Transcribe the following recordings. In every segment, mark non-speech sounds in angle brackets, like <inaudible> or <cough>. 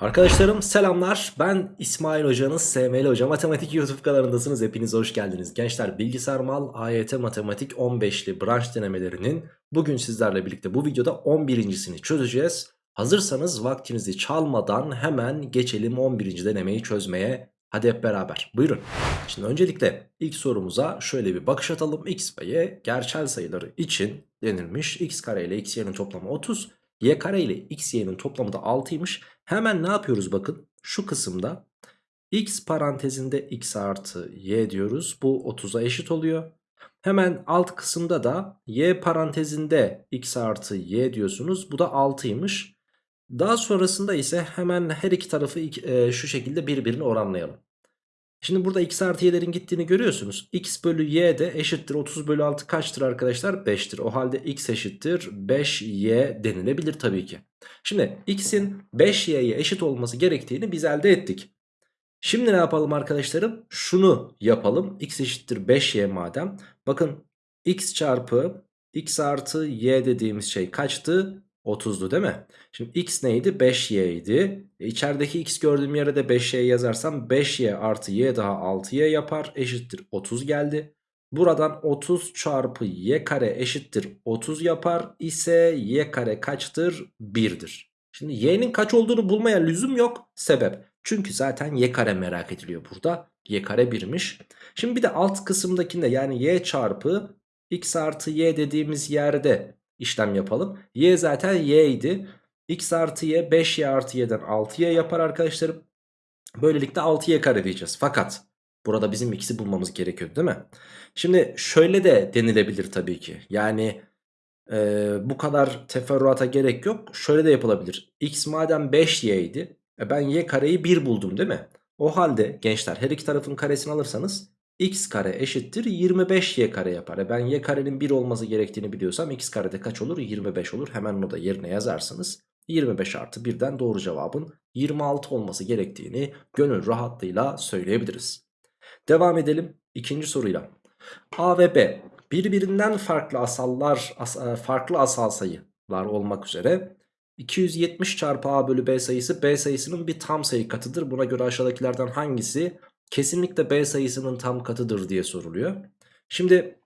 Arkadaşlarım selamlar. Ben İsmail Hoca'nız SML Hoca. Matematik YouTube kanalındasınız. Hepiniz hoş geldiniz. Gençler Bilgisayar Mal AYT Matematik 15'li branş denemelerinin bugün sizlerle birlikte bu videoda 11.sini çözeceğiz. Hazırsanız vaktinizi çalmadan hemen geçelim 11. denemeyi çözmeye. Hadi hep beraber buyurun. Şimdi öncelikle ilk sorumuza şöyle bir bakış atalım. X ve Y gerçel sayıları için denilmiş. X kare ile X y'nin toplamı 30. Y kare ile X y'nin toplamı da 6'ymış. Hemen ne yapıyoruz bakın. Şu kısımda X parantezinde X artı Y diyoruz. Bu 30'a eşit oluyor. Hemen alt kısımda da Y parantezinde X artı Y diyorsunuz. Bu da 6'ymış. Daha sonrasında ise hemen her iki tarafı e, şu şekilde birbirine oranlayalım. Şimdi burada x artı y'lerin gittiğini görüyorsunuz. x bölü y de eşittir 30 bölü 6 kaçtır arkadaşlar? 5'tir. O halde x eşittir 5y denilebilir tabii ki. Şimdi x'in 5y'ye eşit olması gerektiğini biz elde ettik. Şimdi ne yapalım arkadaşlarım? Şunu yapalım. x eşittir 5y madem. Bakın x çarpı x artı y dediğimiz şey kaçtı? 30'du değil mi? Şimdi x neydi? 5y idi. E içerideki x gördüğüm yere de 5y yazarsam 5y artı y daha 6y yapar. Eşittir 30 geldi. Buradan 30 çarpı y kare eşittir 30 yapar ise y kare kaçtır? 1'dir. Şimdi y'nin kaç olduğunu bulmaya lüzum yok. Sebep. Çünkü zaten y kare merak ediliyor burada. y kare 1'miş. Şimdi bir de alt kısımdakinde yani y çarpı x artı y dediğimiz yerde işlem yapalım. Y zaten y idi. X artı y 5y artı y'den 6y yapar arkadaşlarım. Böylelikle 6y kare diyeceğiz. Fakat burada bizim x'i bulmamız gerekiyor değil mi? Şimdi şöyle de denilebilir tabii ki. Yani e, bu kadar teferruata gerek yok. Şöyle de yapılabilir. x madem 5y idi. E ben y kareyi 1 buldum değil mi? O halde gençler her iki tarafın karesini alırsanız x kare eşittir 25y kare yapar. E ben y karenin 1 olması gerektiğini biliyorsam x karede kaç olur? 25 olur. Hemen onu da yerine yazarsınız. 25 artı 1'den doğru cevabın 26 olması gerektiğini gönül rahatlığıyla söyleyebiliriz. Devam edelim ikinci soruyla. A ve B birbirinden farklı asallar as e, farklı asal sayılar olmak üzere 270 çarpı A bölü B sayısı B sayısının bir tam sayı katıdır. Buna göre aşağıdakilerden hangisi kesinlikle B sayısının tam katıdır diye soruluyor. Şimdi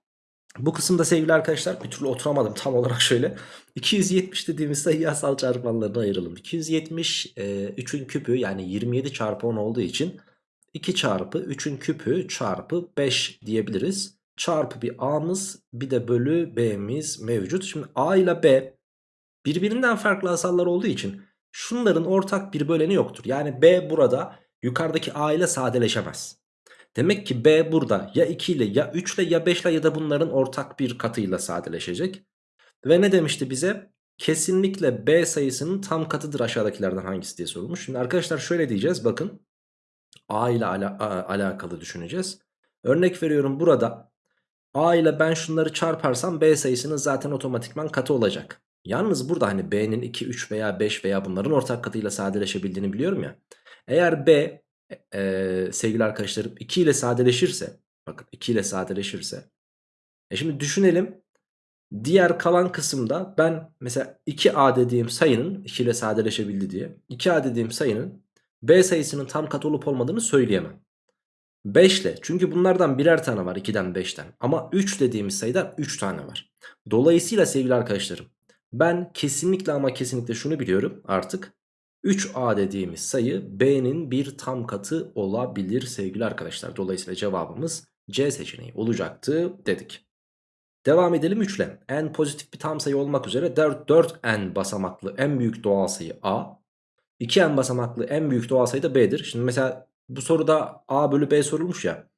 bu kısımda sevgili arkadaşlar bir türlü oturamadım tam olarak <laughs> şöyle. 270 dediğimiz sayı asal çarpanlarına ayıralım. 270 e, 3'ün küpü yani 27 çarpı 10 olduğu için 2 çarpı 3'ün küpü çarpı 5 diyebiliriz. Çarpı bir A'mız bir de bölü B'miz mevcut. Şimdi A ile B birbirinden farklı asallar olduğu için şunların ortak bir böleni yoktur. Yani B burada yukarıdaki A ile sadeleşemez. Demek ki B burada ya 2 ile ya 3 ile ya 5 ile ya da bunların ortak bir katıyla sadeleşecek. Ve ne demişti bize? Kesinlikle B sayısının tam katıdır aşağıdakilerden hangisi diye sorulmuş. Şimdi arkadaşlar şöyle diyeceğiz bakın. A ile ala alakalı düşüneceğiz. Örnek veriyorum burada A ile ben şunları çarparsam B sayısının zaten otomatikman katı olacak. Yalnız burada hani B'nin 2, 3 veya 5 veya bunların ortak katıyla sadeleşebildiğini biliyorum ya. Eğer B e, sevgili arkadaşlarım 2 ile sadeleşirse bakın 2 ile sadeleşirse e şimdi düşünelim diğer kalan kısımda ben mesela 2A dediğim sayının 2 ile sadeleşebildi diye 2A dediğim sayının B sayısının tam katı olup olmadığını söyleyemem. 5 ile çünkü bunlardan birer tane var 2'den 5'ten ama 3 dediğimiz sayıdan 3 tane var. Dolayısıyla sevgili arkadaşlarım ben kesinlikle ama kesinlikle şunu biliyorum artık 3A dediğimiz sayı B'nin bir tam katı olabilir sevgili arkadaşlar. Dolayısıyla cevabımız C seçeneği olacaktı dedik. Devam edelim 3 ile. N pozitif bir tam sayı olmak üzere 4, 4N basamaklı en büyük doğal sayı A. 2N basamaklı en büyük doğal sayı da B'dir. Şimdi mesela bu soruda A bölü B sorulmuş ya.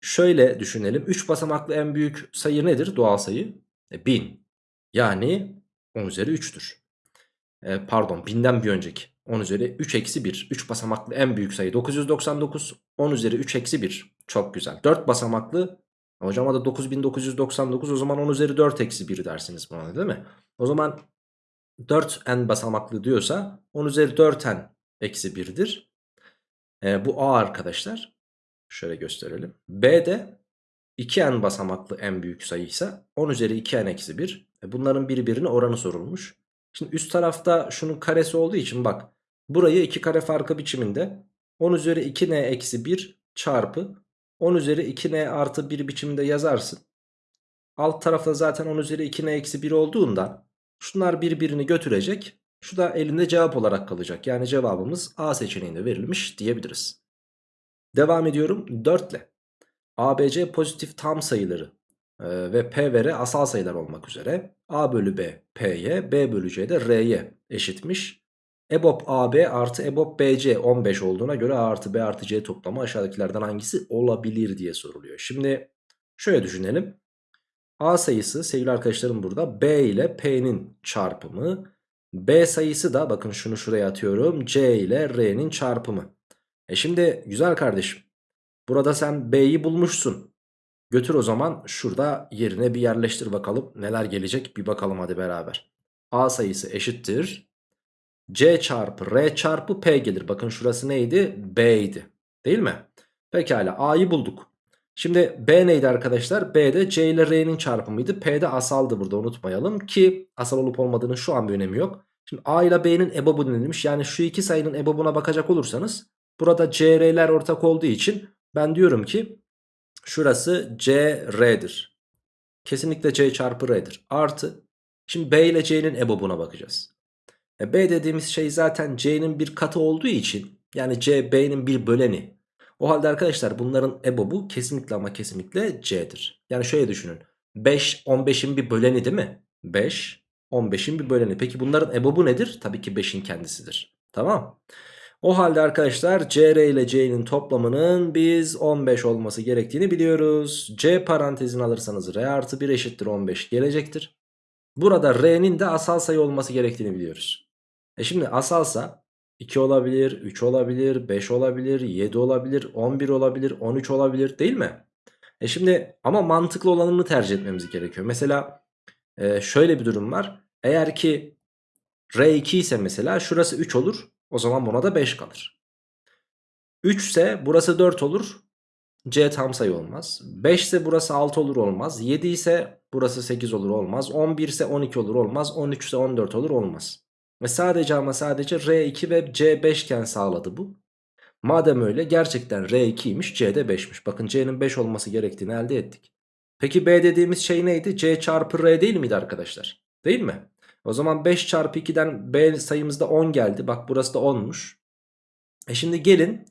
Şöyle düşünelim. 3 basamaklı en büyük sayı nedir doğal sayı? E, 1000. Yani 10 üzeri 3'tür. E, pardon 1000'den bir önceki. 10 üzeri 3 eksi 1. 3 basamaklı en büyük sayı 999. 10 üzeri 3 eksi 1. Çok güzel. 4 basamaklı. Hocam da 9999 o zaman 10 üzeri 4 eksi 1 dersiniz buna değil mi? O zaman 4n basamaklı diyorsa 10 üzeri 4n eksi 1'dir. E, bu a arkadaşlar. Şöyle gösterelim. b de 2n basamaklı en büyük sayıysa 10 üzeri 2n eksi 1. E, bunların birbirine oranı sorulmuş. Şimdi üst tarafta şunun karesi olduğu için bak Burayı 2 kare farkı biçiminde 10 üzeri 2n eksi 1 çarpı 10 üzeri 2n artı 1 biçiminde yazarsın. Alt tarafta zaten 10 üzeri 2n eksi 1 olduğundan şunlar birbirini götürecek. Şu da elinde cevap olarak kalacak. Yani cevabımız A seçeneğinde verilmiş diyebiliriz. Devam ediyorum 4 ile. ABC pozitif tam sayıları e, ve P ve R asal sayılar olmak üzere A bölü B P'ye B bölü C de R'ye eşitmiş. EBOB AB artı EBOB BC 15 olduğuna göre A artı B artı C toplamı aşağıdakilerden hangisi olabilir diye soruluyor. Şimdi şöyle düşünelim. A sayısı sevgili arkadaşlarım burada B ile P'nin çarpımı. B sayısı da bakın şunu şuraya atıyorum C ile R'nin çarpımı. E şimdi güzel kardeşim burada sen B'yi bulmuşsun. Götür o zaman şurada yerine bir yerleştir bakalım neler gelecek bir bakalım hadi beraber. A sayısı eşittir. C çarpı R çarpı P gelir. Bakın şurası neydi? B'ydi. Değil mi? Pekala A'yı bulduk. Şimdi B neydi arkadaşlar? B de C ile R'nin çarpımıydı. P de asaldı burada unutmayalım ki asal olup olmadığının şu an bir önemi yok. Şimdi A ile B'nin ebobu denilmiş. Yani şu iki sayının ebobuna bakacak olursanız burada C, R'ler ortak olduğu için ben diyorum ki şurası C, R'dir. Kesinlikle C çarpı R'dir. Artı şimdi B ile C'nin ebobuna bakacağız. E B dediğimiz şey zaten C'nin bir katı olduğu için yani C B'nin bir böleni. O halde arkadaşlar bunların ebobu kesinlikle ama kesinlikle C'dir. Yani şöyle düşünün. 5 15'in bir böleni değil mi? 5 15'in bir böleni. Peki bunların ebobu nedir? Tabii ki 5'in kendisidir. Tamam. O halde arkadaşlar CR ile C'nin toplamının biz 15 olması gerektiğini biliyoruz. C parantezini alırsanız R artı 1 eşittir 15 gelecektir. Burada R'nin de asal sayı olması gerektiğini biliyoruz. E şimdi asalsa 2 olabilir, 3 olabilir, 5 olabilir, 7 olabilir, 11 olabilir, 13 olabilir değil mi? E şimdi ama mantıklı olanını tercih etmemiz gerekiyor. Mesela e, şöyle bir durum var. Eğer ki R2 ise mesela şurası 3 olur. O zaman buna da 5 kalır. 3 ise burası 4 olur. C tam sayı olmaz. 5 ise burası 6 olur olmaz. 7 ise burası 8 olur olmaz. 11 ise 12 olur olmaz. 13 ise 14 olur olmaz. Ve sadece ama sadece R2 ve C5 iken sağladı bu. Madem öyle gerçekten R2'ymiş C de 5'miş. Bakın C'nin 5 olması gerektiğini elde ettik. Peki B dediğimiz şey neydi? C çarpı R değil miydi arkadaşlar? Değil mi? O zaman 5 çarpı 2'den B sayımızda 10 geldi. Bak burası da 10'muş. E şimdi gelin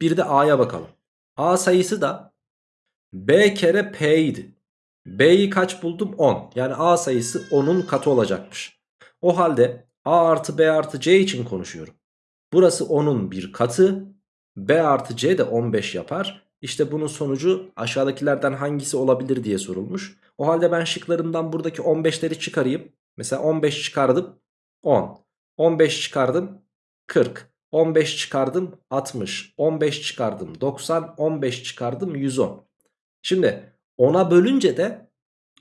bir de A'ya bakalım. A sayısı da B kere P idi. B'yi kaç buldum? 10. Yani A sayısı 10'un katı olacakmış. O halde A artı B artı C için konuşuyorum. Burası 10'un bir katı. B artı C de 15 yapar. İşte bunun sonucu aşağıdakilerden hangisi olabilir diye sorulmuş. O halde ben şıklarımdan buradaki 15'leri çıkarayım. Mesela 15 çıkardım 10. 15 çıkardım 40. 15 çıkardım 60. 15 çıkardım 90. 15 çıkardım 110. Şimdi 10'a bölünce de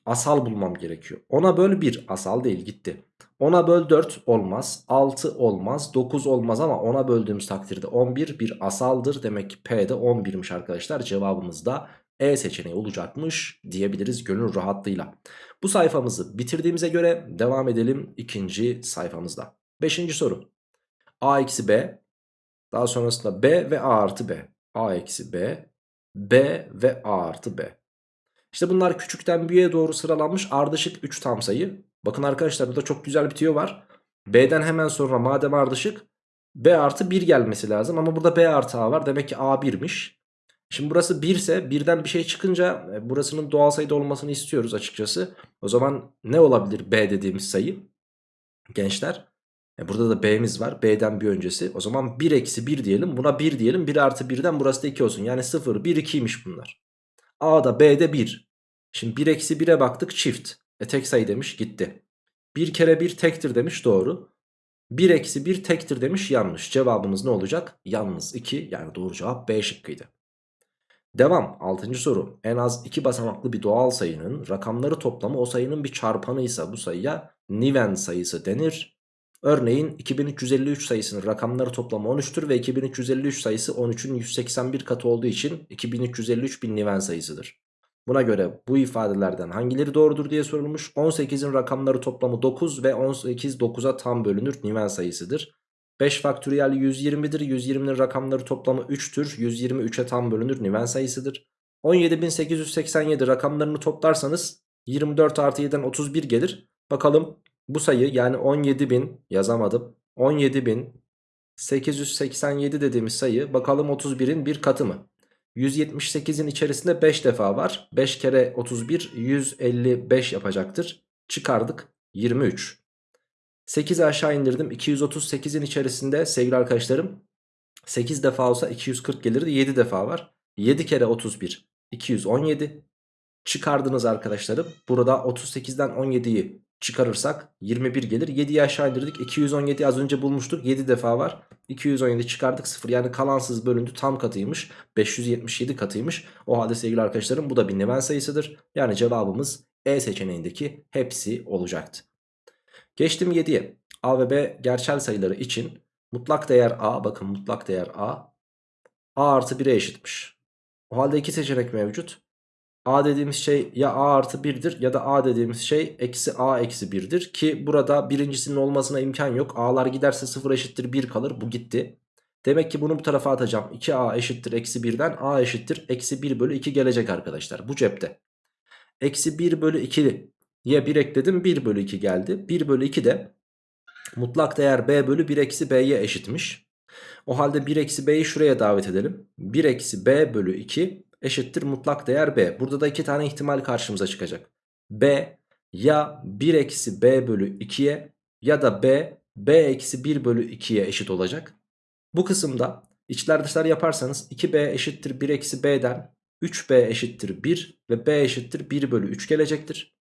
asal bulmam gerekiyor. 10'a böl 1 asal değil gitti. 10'a böl 4 olmaz. 6 olmaz. 9 olmaz ama 10'a böldüğümüz takdirde 11 bir asaldır. Demek ki P'de 11'miş arkadaşlar. Cevabımız da E seçeneği olacakmış diyebiliriz gönül rahatlığıyla. Bu sayfamızı bitirdiğimize göre devam edelim ikinci sayfamızda. Beşinci soru. A eksi B. Daha sonrasında B ve A artı B. A eksi B. B ve A artı B. İşte bunlar küçükten büyüğe doğru sıralanmış ardışık 3 tam sayı. Bakın arkadaşlar burada çok güzel bir tüyo var. B'den hemen sonra madem ardışık B artı 1 gelmesi lazım. Ama burada B artı A var. Demek ki A 1'miş. Şimdi burası 1 ise birden bir şey çıkınca e, burasının doğal sayıda olmasını istiyoruz açıkçası. O zaman ne olabilir B dediğimiz sayı? Gençler. E burada da B'miz var. B'den bir öncesi. O zaman 1 eksi 1 diyelim. Buna 1 diyelim. 1 artı 1'den burası da 2 olsun. Yani 0, 1, 2'ymiş bunlar. A'da B'de 1. Şimdi 1 eksi 1'e baktık çift. E tek sayı demiş gitti. 1 kere 1 tektir demiş doğru. 1 eksi 1 tektir demiş yanlış. Cevabımız ne olacak? Yalnız 2 yani doğru cevap B şıkkıydı. Devam 6. soru. En az 2 basamaklı bir doğal sayının rakamları toplamı o sayının bir çarpanıysa bu sayıya Niven sayısı denir. Örneğin 2353 sayısının rakamları toplamı 13'tür ve 2353 sayısı 13'ün 181 katı olduğu için 2353 bir Niven sayısıdır. Buna göre bu ifadelerden hangileri doğrudur diye sorulmuş. 18'in rakamları toplamı 9 ve 18 9'a tam bölünür Niven sayısıdır. 5 faktöriyel 120'dir. 120'nin rakamları toplamı 3'tür. 120 3'e tam bölünür. Niven sayısıdır. 17.887 rakamlarını toplarsanız 24 artı 7'den 31 gelir. Bakalım bu sayı yani 17.000 yazamadım. 17.887 dediğimiz sayı bakalım 31'in bir katı mı? 178'in içerisinde 5 defa var. 5 kere 31 155 yapacaktır. Çıkardık 23. 8'i aşağı indirdim. 238'in içerisinde sevgili arkadaşlarım 8 defa olsa 240 gelirdi. 7 defa var. 7 kere 31 217. Çıkardınız arkadaşlarım. Burada 38'den 17'yi çıkarırsak 21 gelir. 7'yi aşağı indirdik. 217 az önce bulmuştuk. 7 defa var. 217 çıkardık 0. Yani kalansız bölündü tam katıymış. 577 katıymış. O halde sevgili arkadaşlarım bu da bir neven sayısıdır. Yani cevabımız E seçeneğindeki hepsi olacaktı. Geçtim 7'ye. A ve B gerçel sayıları için mutlak değer A bakın mutlak değer A A artı 1'e eşitmiş. O halde iki seçenek mevcut. A dediğimiz şey ya A artı 1'dir ya da A dediğimiz şey eksi A eksi 1'dir. Ki burada birincisinin olmasına imkan yok. A'lar giderse 0 eşittir 1 kalır. Bu gitti. Demek ki bunu bu tarafa atacağım. 2A eşittir eksi 1'den A eşittir eksi 1 bölü 2 gelecek arkadaşlar. Bu cepte. Eksi 1 bölü 2 ya 1 ekledim 1 bölü 2 geldi. 1 bölü 2 de mutlak değer B bölü 1 eksi B'ye eşitmiş. O halde 1 eksi B'yi şuraya davet edelim. 1 eksi B bölü 2 eşittir mutlak değer B. Burada da iki tane ihtimal karşımıza çıkacak. B ya 1 eksi B bölü 2'ye ya da B B eksi 1 bölü 2'ye eşit olacak. Bu kısımda içler dışlar yaparsanız 2B eşittir 1 eksi B'den 3B eşittir 1 ve B eşittir 1 bölü 3 gelecektir.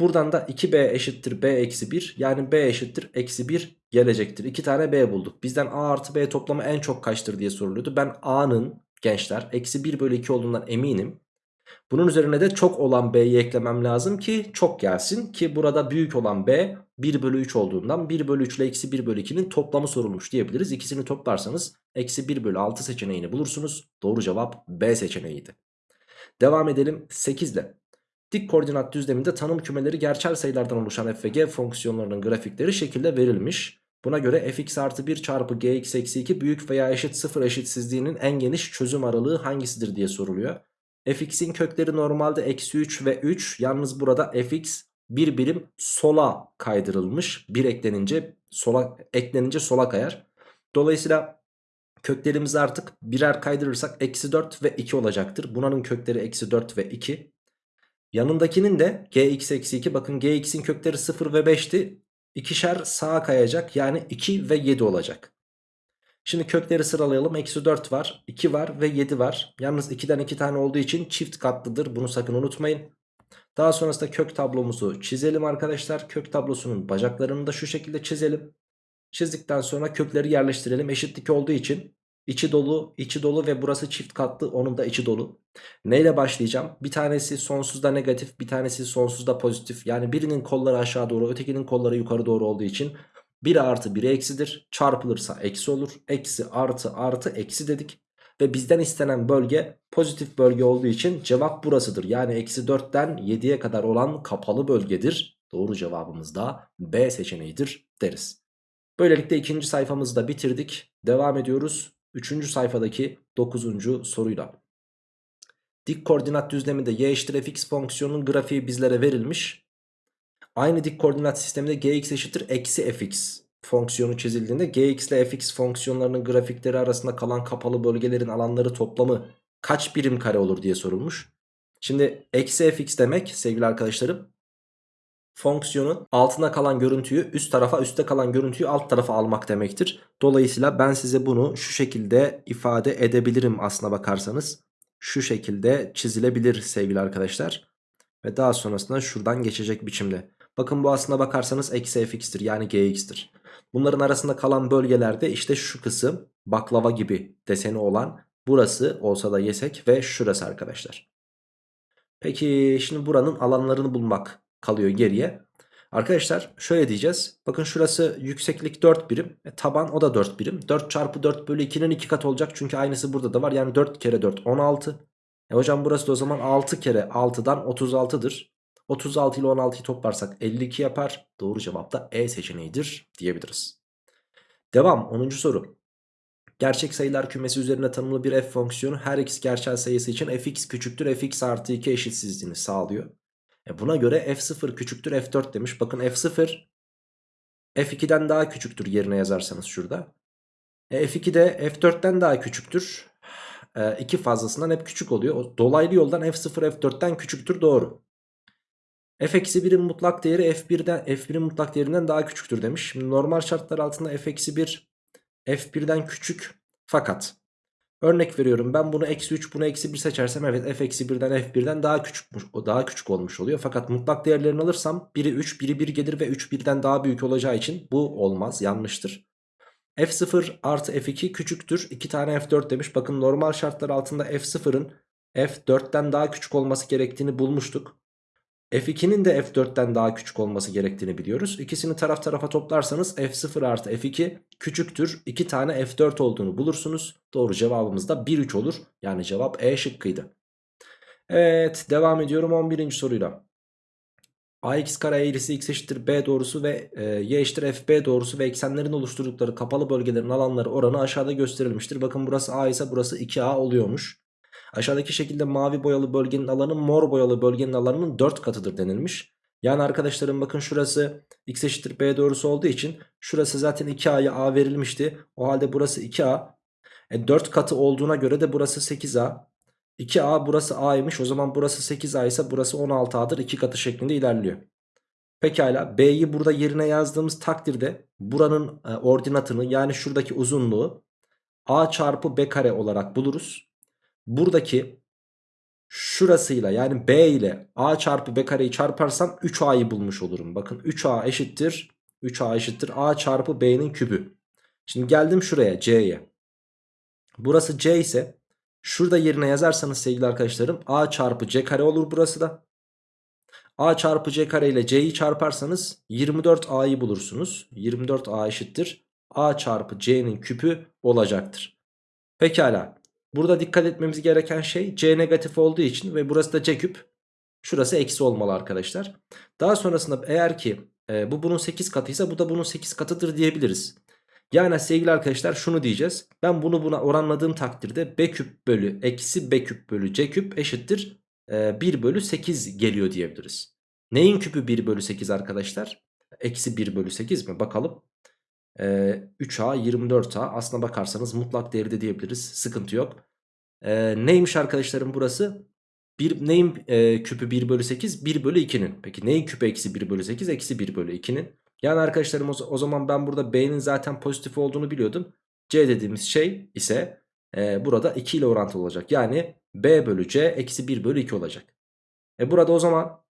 Buradan da 2B eşittir B eksi 1 yani B eşittir eksi 1 gelecektir. 2 tane B bulduk. Bizden A artı B toplamı en çok kaçtır diye soruluyordu. Ben A'nın gençler eksi 1 bölü 2 olduğundan eminim. Bunun üzerine de çok olan B'yi eklemem lazım ki çok gelsin. Ki burada büyük olan B 1 bölü 3 olduğundan 1 bölü 3 ile eksi 1 bölü 2'nin toplamı sorulmuş diyebiliriz. İkisini toplarsanız eksi 1 bölü 6 seçeneğini bulursunuz. Doğru cevap B seçeneğiydi. Devam edelim 8 ile. Dik koordinat düzleminde tanım kümeleri gerçel sayılardan oluşan f ve g fonksiyonlarının grafikleri şekilde verilmiş. Buna göre fx artı 1 çarpı gx eksi 2 büyük veya eşit 0 eşitsizliğinin en geniş çözüm aralığı hangisidir diye soruluyor. fx'in kökleri normalde eksi 3 ve 3 yalnız burada fx bir birim sola kaydırılmış. Bir eklenince sola eklenince sola kayar. Dolayısıyla köklerimizi artık birer kaydırırsak eksi 4 ve 2 olacaktır. Bunların kökleri eksi 4 ve 2. Yanındakinin de gx eksi 2 bakın gx'in kökleri 0 ve 5'ti. İkişer sağa kayacak yani 2 ve 7 olacak. Şimdi kökleri sıralayalım. Eksi 4 var, 2 var ve 7 var. Yalnız 2'den 2 tane olduğu için çift katlıdır. Bunu sakın unutmayın. Daha sonrasında kök tablomuzu çizelim arkadaşlar. Kök tablosunun bacaklarını da şu şekilde çizelim. Çizdikten sonra kökleri yerleştirelim. Eşitlik olduğu için içi dolu, içi dolu ve burası çift katlı. Onun da içi dolu. Neyle başlayacağım? Bir tanesi sonsuzda negatif, bir tanesi sonsuzda pozitif. Yani birinin kolları aşağı doğru, ötekinin kolları yukarı doğru olduğu için 1 artı 1 eksidir. Çarpılırsa eksi olur. Eksi artı artı eksi dedik. Ve bizden istenen bölge pozitif bölge olduğu için cevap burasıdır. Yani eksi 4'ten 7'ye kadar olan kapalı bölgedir. Doğru cevabımız da B seçeneğidir deriz. Böylelikle ikinci sayfamızı da bitirdik. Devam ediyoruz. Üçüncü sayfadaki dokuzuncu soruyla. Dik koordinat düzleminde y eşittir fx fonksiyonunun grafiği bizlere verilmiş. Aynı dik koordinat sisteminde gx eşittir eksi fx fonksiyonu çizildiğinde gx ile fx fonksiyonlarının grafikleri arasında kalan kapalı bölgelerin alanları toplamı kaç birim kare olur diye sorulmuş. Şimdi eksi fx demek sevgili arkadaşlarım fonksiyonun altına kalan görüntüyü üst tarafa üstte kalan görüntüyü alt tarafa almak demektir. Dolayısıyla ben size bunu şu şekilde ifade edebilirim aslına bakarsanız. Şu şekilde çizilebilir sevgili arkadaşlar. Ve daha sonrasında şuradan geçecek biçimde. Bakın bu aslına bakarsanız eksi fx'tir yani gx'tir. Bunların arasında kalan bölgelerde işte şu kısım baklava gibi deseni olan burası olsa da yesek ve şurası arkadaşlar. Peki şimdi buranın alanlarını bulmak kalıyor geriye. Arkadaşlar şöyle diyeceğiz. Bakın şurası yükseklik 4 birim. E, taban o da 4 birim. 4 çarpı 4 bölü 2'nin 2 kat olacak. Çünkü aynısı burada da var. Yani 4 kere 4 16. E hocam burası da o zaman 6 kere 6'dan 36'dır. 36 ile 16'yı toplarsak 52 yapar. Doğru cevap da E seçeneğidir diyebiliriz. Devam 10. soru. Gerçek sayılar kümesi üzerine tanımlı bir f fonksiyonu her x gerçel sayısı için fx küçüktür fx artı 2 eşitsizliğini sağlıyor. E buna göre f0 küçüktür f4 demiş. Bakın f0 f2'den daha küçüktür yerine yazarsanız şurada. E f2 de f4'ten daha küçüktür. E, 2 fazlasından hep küçük oluyor. Dolaylı yoldan f0 f4'ten küçüktür doğru. f-1'in mutlak değeri f1'den f1'in mutlak değerinden daha küçüktür demiş. Şimdi normal şartlar altında f-1 f1'den küçük fakat örnek veriyorum ben bunu eksi 3 bunu eksi 1 seçersem evet f eksi 1'den f1'den daha küçükmüş o daha küçük olmuş oluyor. Fakat mutlak değerlerini alırsam biri 3 biri 1 gelir ve 3 birden daha büyük olacağı için bu olmaz yanlıştır. f0 artı f2 küçüktür 2 tane f4 demiş bakın normal şartlar altında f0'ın f4'ten daha küçük olması gerektiğini bulmuştuk. F2'nin de F4'ten daha küçük olması gerektiğini biliyoruz. İkisini taraf tarafa toplarsanız F0 artı F2 küçüktür. 2 tane F4 olduğunu bulursunuz. Doğru cevabımız da 1-3 olur. Yani cevap E şıkkıydı. Evet devam ediyorum 11. soruyla. ax kare eğrisi x eşittir b doğrusu ve e, y eşittir fb doğrusu ve eksenlerin oluşturdukları kapalı bölgelerin alanları oranı aşağıda gösterilmiştir. Bakın burası a ise burası 2a oluyormuş. Aşağıdaki şekilde mavi boyalı bölgenin alanı mor boyalı bölgenin alanının 4 katıdır denilmiş. Yani arkadaşlarım bakın şurası x eşittir b doğrusu olduğu için şurası zaten 2a'ya a verilmişti. O halde burası 2a. E 4 katı olduğuna göre de burası 8a. 2a burası a'ymış o zaman burası 8a ise burası 16a'dır 2 katı şeklinde ilerliyor. Pekala b'yi burada yerine yazdığımız takdirde buranın e, ordinatını yani şuradaki uzunluğu a çarpı b kare olarak buluruz buradaki şurasıyla yani B ile A çarpı B kareyi çarparsam 3A'yı bulmuş olurum. Bakın 3A eşittir 3A eşittir A çarpı B'nin kübü. Şimdi geldim şuraya C'ye. Burası C ise şurada yerine yazarsanız sevgili arkadaşlarım A çarpı C kare olur burası da. A çarpı C kare ile C'yi çarparsanız 24A'yı bulursunuz. 24A eşittir A çarpı C'nin küpü olacaktır. Pekala. Burada dikkat etmemiz gereken şey C negatif olduğu için ve burası da C küp. Şurası eksi olmalı arkadaşlar. Daha sonrasında eğer ki e, bu bunun 8 katıysa bu da bunun 8 katıdır diyebiliriz. Yani sevgili arkadaşlar şunu diyeceğiz. Ben bunu buna oranladığım takdirde B küp bölü eksi B küp bölü C küp eşittir e, 1 bölü 8 geliyor diyebiliriz. Neyin küpü 1 bölü 8 arkadaşlar? Eksi 1 bölü 8 mi? Bakalım. Ee, 3A 24A aslına bakarsanız mutlak değeri de diyebiliriz sıkıntı yok. Ee, neymiş arkadaşlarım burası? Bir, neyin e, küpü 1 bölü 8? 1 bölü 2'nin. Peki neyin küpü eksi 1 bölü 8? Eksi 1 bölü 2'nin. Yani arkadaşlarım o, o zaman ben burada B'nin zaten pozitif olduğunu biliyordum. C dediğimiz şey ise e, burada 2 ile orantılı olacak. Yani B bölü C eksi 1 bölü 2 olacak. E burada o zaman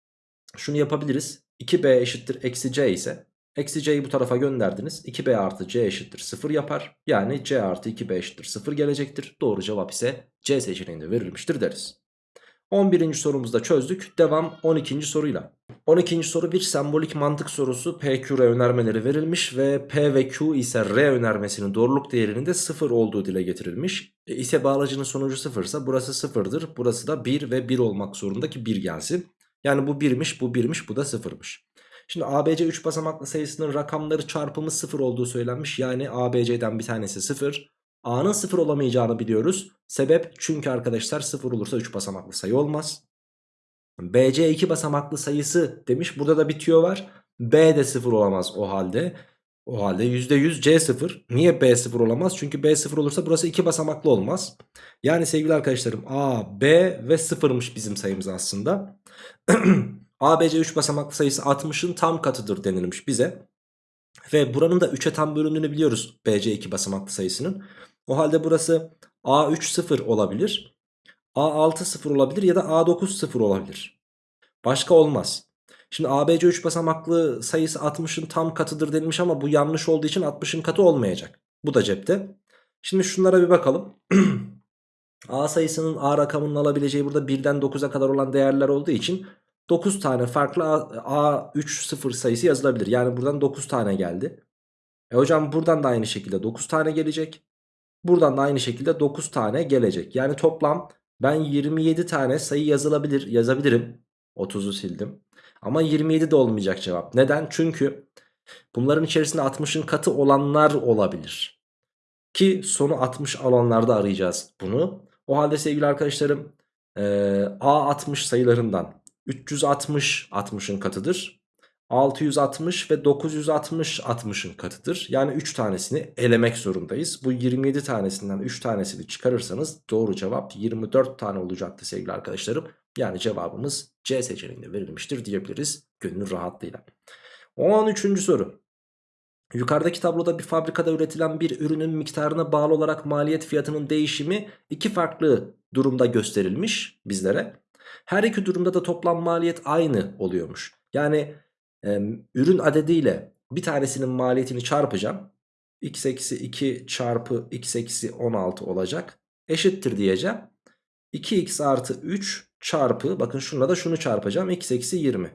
şunu yapabiliriz. 2B eşittir eksi C ise Eksi c'yi bu tarafa gönderdiniz. 2b artı c eşittir 0 yapar. Yani c artı 2b eşittir 0 gelecektir. Doğru cevap ise c seçeneğinde verilmiştir deriz. 11. sorumuzda çözdük. Devam 12. soruyla. 12. soru bir sembolik mantık sorusu. P, Q, R önermeleri verilmiş ve P ve Q ise R önermesinin doğruluk değerinin de 0 olduğu dile getirilmiş. E, ise bağlacının sonucu 0 ise burası 0'dır. Burası da 1 ve 1 olmak zorunda ki 1 gelsin. Yani bu 1'miş, bu 1'miş, bu da 0'mış. Şimdi ABC 3 basamaklı sayısının rakamları çarpımı 0 olduğu söylenmiş. Yani ABC'den bir tanesi 0. A'nın 0 olamayacağını biliyoruz. Sebep çünkü arkadaşlar 0 olursa 3 basamaklı sayı olmaz. BC 2 basamaklı sayısı demiş. Burada da bitiyor var. B de 0 olamaz o halde. O halde %100 C 0. Niye B 0 olamaz? Çünkü B 0 olursa burası 2 basamaklı olmaz. Yani sevgili arkadaşlarım A, B ve 0'mış bizim sayımız aslında. <clears throat> ABC 3 basamaklı sayısı 60'ın tam katıdır denilmiş bize. Ve buranın da 3'e tam bölündüğünü biliyoruz BC 2 basamaklı sayısının. O halde burası A3 0 olabilir. A6 0 olabilir ya da A9 0 olabilir. Başka olmaz. Şimdi ABC 3 basamaklı sayısı 60'ın tam katıdır denilmiş ama bu yanlış olduğu için 60'ın katı olmayacak. Bu da cepte. Şimdi şunlara bir bakalım. <clears throat> A sayısının A rakamının alabileceği burada 1'den 9'a kadar olan değerler olduğu için 9 tane farklı A3 sayısı yazılabilir. Yani buradan 9 tane geldi. E hocam buradan da aynı şekilde 9 tane gelecek. Buradan da aynı şekilde 9 tane gelecek. Yani toplam ben 27 tane sayı yazılabilir, yazabilirim. 30'u sildim. Ama 27 de olmayacak cevap. Neden? Çünkü Bunların içerisinde 60'ın katı olanlar olabilir. Ki sonu 60 alanlarda arayacağız bunu. O halde sevgili arkadaşlarım e, A60 sayılarından 360 60'ın katıdır. 660 ve 960 60'ın katıdır. Yani 3 tanesini elemek zorundayız. Bu 27 tanesinden 3 tanesini çıkarırsanız doğru cevap 24 tane olacaktı sevgili arkadaşlarım. Yani cevabımız C seçeneğinde verilmiştir diyebiliriz gönül rahatlığıyla. 13. soru. Yukarıdaki tabloda bir fabrikada üretilen bir ürünün miktarına bağlı olarak maliyet fiyatının değişimi iki farklı durumda gösterilmiş bizlere. Her iki durumda da toplam maliyet aynı oluyormuş. Yani e, ürün adediyle bir tanesinin maliyetini çarpacağım. x eksi 2 çarpı x eksi 16 olacak. Eşittir diyeceğim. 2x artı 3 çarpı bakın şunla da şunu çarpacağım. x eksi 20.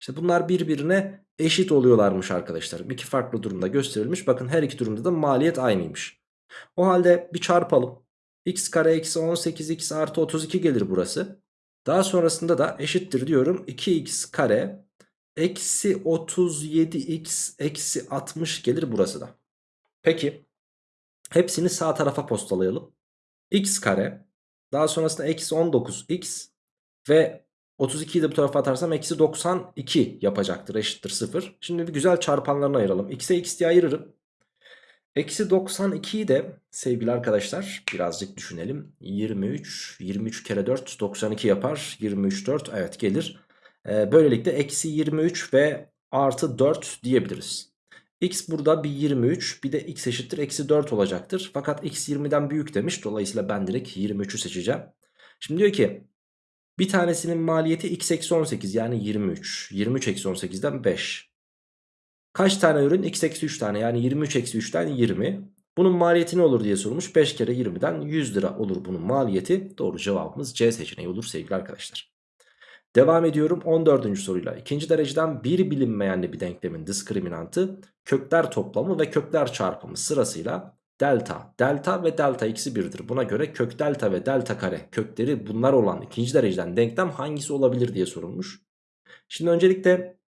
İşte bunlar birbirine eşit oluyorlarmış arkadaşlar. İki farklı durumda gösterilmiş. Bakın her iki durumda da maliyet aynıymış. O halde bir çarpalım. x kare eksi 18x artı 32 gelir burası. Daha sonrasında da eşittir diyorum. 2x kare eksi 37x eksi 60 gelir burası da. Peki hepsini sağ tarafa postalayalım. x kare daha sonrasında eksi 19x ve 32'yi de bu tarafa atarsam eksi 92 yapacaktır eşittir 0. Şimdi bir güzel çarpanlarını ayıralım. x'e x diye ayırırım. Eksi 92'yi de sevgili arkadaşlar birazcık düşünelim. 23, 23 kere 4 92 yapar. 23, 4 evet gelir. Ee, böylelikle eksi 23 ve artı 4 diyebiliriz. X burada bir 23 bir de x eşittir eksi 4 olacaktır. Fakat x 20'den büyük demiş. Dolayısıyla ben direkt 23'ü seçeceğim. Şimdi diyor ki bir tanesinin maliyeti x eksi 18 yani 23. 23 eksi 18'den 5. Kaç tane ürün? x eksi 3 tane yani 23 eksi 3'ten 20. Bunun maliyeti ne olur diye sorulmuş. 5 kere 20'den 100 lira olur bunun maliyeti. Doğru cevabımız C seçeneği olur sevgili arkadaşlar. Devam ediyorum 14. soruyla. İkinci dereceden bir bilinmeyenli bir denklemin diskriminantı kökler toplamı ve kökler çarpımı sırasıyla delta, delta ve delta eksi 1'dir. Buna göre kök delta ve delta kare kökleri bunlar olan ikinci dereceden denklem hangisi olabilir diye sorulmuş. Şimdi öncelikle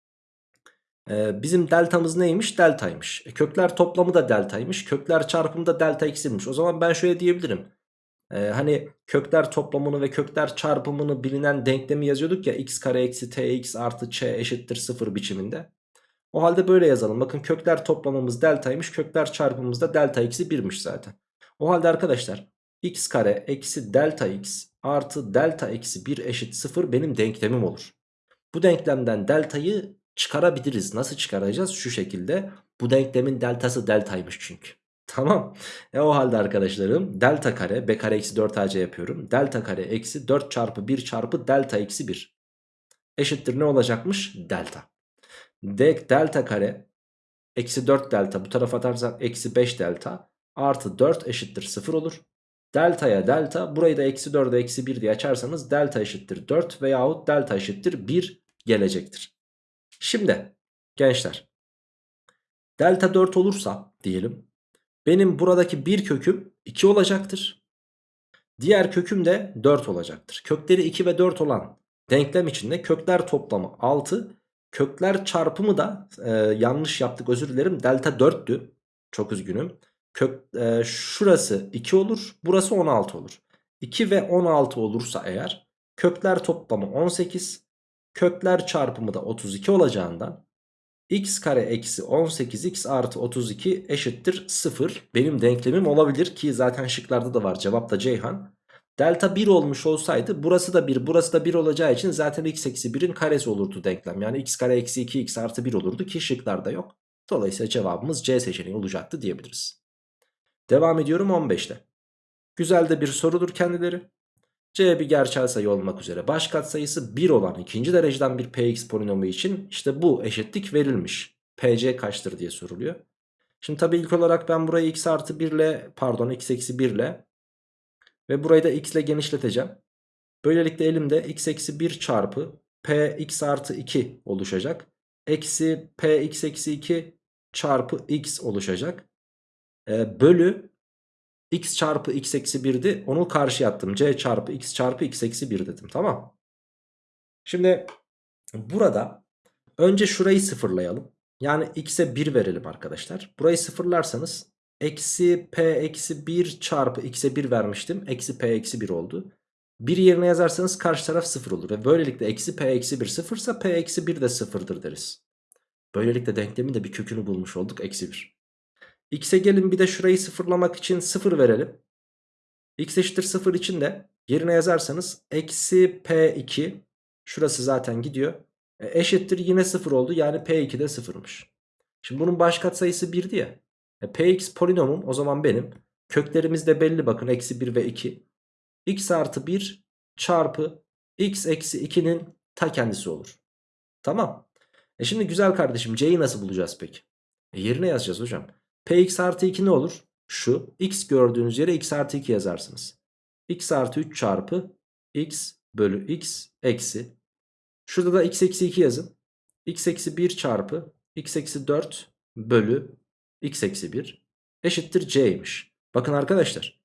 e, bizim deltamız neymiş? Deltaymış. E, kökler toplamı da deltaymış. Kökler çarpımı da delta eksimiş. O zaman ben şöyle diyebilirim. E, hani kökler toplamını ve kökler çarpımını bilinen denklemi yazıyorduk ya x kare eksi tx artı ç eşittir 0 biçiminde. O halde böyle yazalım. Bakın kökler toplamımız deltaymış. Kökler çarpımımız da delta eksi 1'miş zaten. O halde arkadaşlar x kare eksi delta x artı delta eksi 1 eşit 0 benim denklemim olur. Bu denklemden deltayı çıkarabiliriz. Nasıl çıkaracağız? Şu şekilde. Bu denklemin deltası deltaymış çünkü. <laughs> Tamam. E o halde arkadaşlarım delta kare b kare eksi 4 ac yapıyorum. Delta kare eksi 4 çarpı 1 çarpı delta eksi 1. Eşittir ne olacakmış? Delta. D delta kare eksi 4 delta bu tarafa atarsak eksi 5 delta artı 4 eşittir 0 olur. Delta'ya delta burayı da eksi 4'e eksi 1 diye açarsanız delta eşittir 4 veyahut delta eşittir 1 gelecektir. Şimdi gençler delta 4 olursa diyelim benim buradaki bir köküm 2 olacaktır. Diğer köküm de 4 olacaktır. Kökleri 2 ve 4 olan denklem içinde kökler toplamı 6 Kökler çarpımı da e, yanlış yaptık özür dilerim. Delta 4'tü. Çok üzgünüm. Kök, e, şurası 2 olur. Burası 16 olur. 2 ve 16 olursa eğer kökler toplamı 18. Kökler çarpımı da 32 olacağından x kare eksi 18x artı 32 eşittir 0. Benim denklemim olabilir ki zaten şıklarda da var. Cevap da Ceyhan. Delta 1 olmuş olsaydı burası da 1 burası da 1 olacağı için zaten x eksi 1'in karesi olurdu denklem. Yani x kare eksi 2 x artı 1 olurdu ki şıklarda yok. Dolayısıyla cevabımız C seçeneği olacaktı diyebiliriz. Devam ediyorum 15'te. Güzel de bir sorudur kendileri. C bir gerçel sayı olmak üzere baş katsayısı 1 olan ikinci dereceden bir px polinomu için işte bu eşitlik verilmiş. pc kaçtır diye soruluyor. Şimdi tabii ilk olarak ben burayı x artı 1 ile pardon x eksi 1 ile ve burayı da x ile genişleteceğim. Böylelikle elimde x eksi 1 çarpı p x artı 2 oluşacak. Eksi p x eksi 2 çarpı x oluşacak. E, bölü x çarpı x eksi 1'di. Onu karşı attım. c çarpı x çarpı x eksi 1 dedim. Tamam. Şimdi burada önce şurayı sıfırlayalım. Yani x'e 1 verelim arkadaşlar. Burayı sıfırlarsanız eksi p eksi 1 çarpı x'e 1 vermiştim. Eksi p eksi 1 oldu. 1 yerine yazarsanız karşı taraf 0 olur. Ve böylelikle eksi p eksi 1 sıfırsa p eksi 1 de sıfırdır deriz. Böylelikle denklemin de bir kökünü bulmuş olduk. Eksi 1. X'e gelin bir de şurayı sıfırlamak için 0 verelim. X eşittir 0 için de yerine yazarsanız eksi P2 şurası zaten gidiyor. E, eşittir yine 0 oldu yani P2 de 0'mış. Şimdi bunun baş katsayısı 1'di ya. E, Px polinomum o zaman benim. Köklerimiz de belli bakın eksi 1 ve 2. X artı 1 çarpı X eksi 2'nin ta kendisi olur. Tamam. E şimdi güzel kardeşim C'yi nasıl bulacağız peki? E yerine yazacağız hocam. Px artı 2 ne olur? Şu x gördüğünüz yere x artı 2 yazarsınız. x artı 3 çarpı x bölü x eksi. Şurada da x eksi 2 yazın. x eksi 1 çarpı x eksi 4 bölü x eksi 1 eşittir c'ymiş. Bakın arkadaşlar.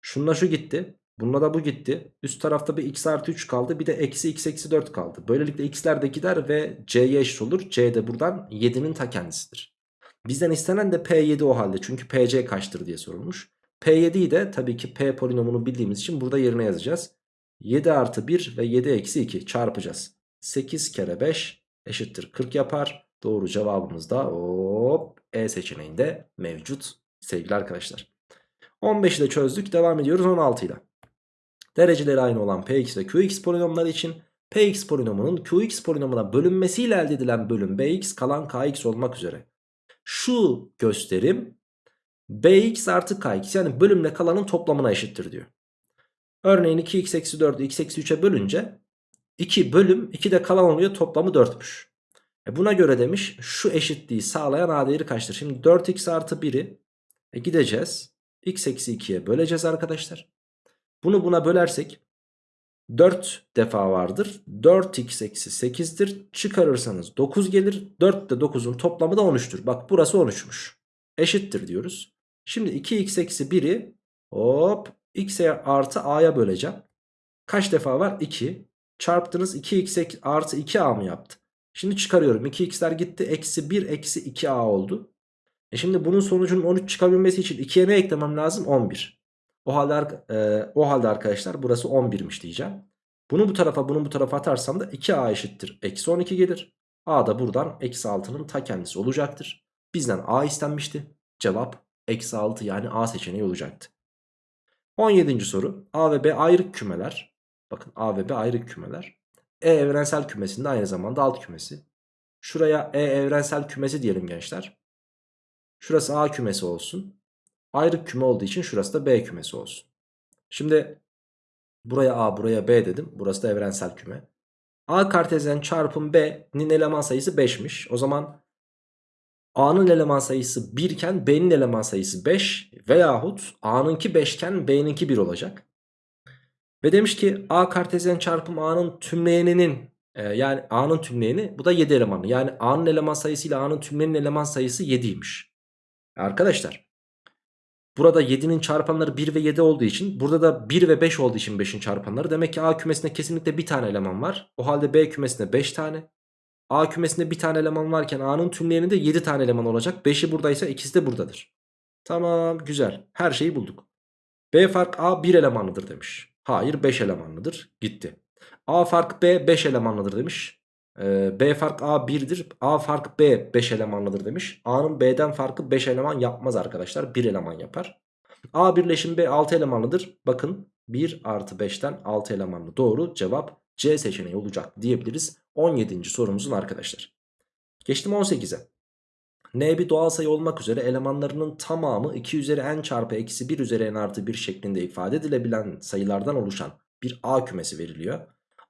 Şununla şu gitti. Bununla da bu gitti. Üst tarafta bir x artı 3 kaldı. Bir de eksi x eksi 4 kaldı. Böylelikle x'ler de gider ve c'ye eşit olur. c de buradan 7'nin ta kendisidir. Bizden istenen de P7 o halde. Çünkü PC kaçtır diye sorulmuş. P7'yi de tabii ki P polinomunu bildiğimiz için burada yerine yazacağız. 7 artı 1 ve 7 eksi 2 çarpacağız. 8 kere 5 eşittir 40 yapar. Doğru cevabımız da hop E seçeneğinde mevcut sevgili arkadaşlar. 15'i de çözdük. Devam ediyoruz 16 ile. Dereceleri aynı olan Px ve Qx polinomları için Px polinomunun Qx polinomuna bölünmesiyle elde edilen bölüm Bx kalan Kx olmak üzere şu gösterim bx artı kx yani bölümle kalanın toplamına eşittir diyor. Örneğin 2x eksi 4'ü x eksi 3'e bölünce 2 bölüm 2 de kalan oluyor toplamı 4'müş. E buna göre demiş şu eşitliği sağlayan a değeri kaçtır? Şimdi 4x artı 1'i e gideceğiz x eksi 2'ye böleceğiz arkadaşlar. Bunu buna bölersek 4 defa vardır. 4x eksi 8'dir. Çıkarırsanız 9 gelir. 4 de 9'un toplamı da 13'tür. Bak burası 13'müş. Eşittir diyoruz. Şimdi 2x eksi 1'i hop x'e artı a'ya böleceğim. Kaç defa var? 2. Çarptınız 2x artı 2a mı yaptı? Şimdi çıkarıyorum. 2x'ler gitti. Eksi 1 eksi 2a oldu. E şimdi bunun sonucunun 13 çıkabilmesi için 2'ye ne eklemem lazım? 11. O halde, e, o halde arkadaşlar burası 11'miş diyeceğim. Bunu bu tarafa bunu bu tarafa atarsam da 2a eşittir. Eksi 12 gelir. a da buradan eksi 6'nın ta kendisi olacaktır. Bizden a istenmişti. Cevap eksi 6 yani a seçeneği olacaktı. 17. soru. A ve B ayrık kümeler. Bakın A ve B ayrık kümeler. E evrensel kümesinde aynı zamanda alt kümesi. Şuraya E evrensel kümesi diyelim gençler. Şurası A kümesi olsun. Ayrık küme olduğu için şurası da B kümesi olsun. Şimdi buraya A buraya B dedim. Burası da evrensel küme. A kartezyen çarpım B'nin eleman sayısı 5'miş. O zaman A'nın eleman sayısı 1 iken B'nin eleman sayısı 5 veyahut A'nınki 5 iken B'ninki 1 olacak. Ve demiş ki A kartezyen çarpım A'nın tümleyeninin e, yani A'nın tümleyeni bu da 7 elemanı. Yani A'nın eleman sayısı ile A'nın tümleyenin eleman sayısı 7'ymiş. Arkadaşlar Burada 7'nin çarpanları 1 ve 7 olduğu için burada da 1 ve 5 olduğu için 5'in çarpanları. Demek ki A kümesinde kesinlikle bir tane eleman var. O halde B kümesinde 5 tane. A kümesinde bir tane eleman varken A'nın tümleyeninde 7 tane eleman olacak. 5'i buradaysa ikisi de buradadır. Tamam güzel. Her şeyi bulduk. B fark A 1 elemanlıdır demiş. Hayır 5 elemanlıdır. Gitti. A fark B 5 elemanlıdır demiş. Ee, B fark A 1'dir. A fark B 5 elemanlıdır demiş. A'nın B'den farkı 5 eleman yapmaz arkadaşlar. 1 eleman yapar. A birleşim B 6 elemanlıdır. Bakın 1 artı 5'ten 6 elemanlı. Doğru cevap C seçeneği olacak diyebiliriz. 17. sorumuzun arkadaşlar. Geçtim 18'e. N bir doğal sayı olmak üzere elemanlarının tamamı 2 üzeri n çarpı eksi 1 üzeri n artı 1 şeklinde ifade edilebilen sayılardan oluşan bir A kümesi veriliyor.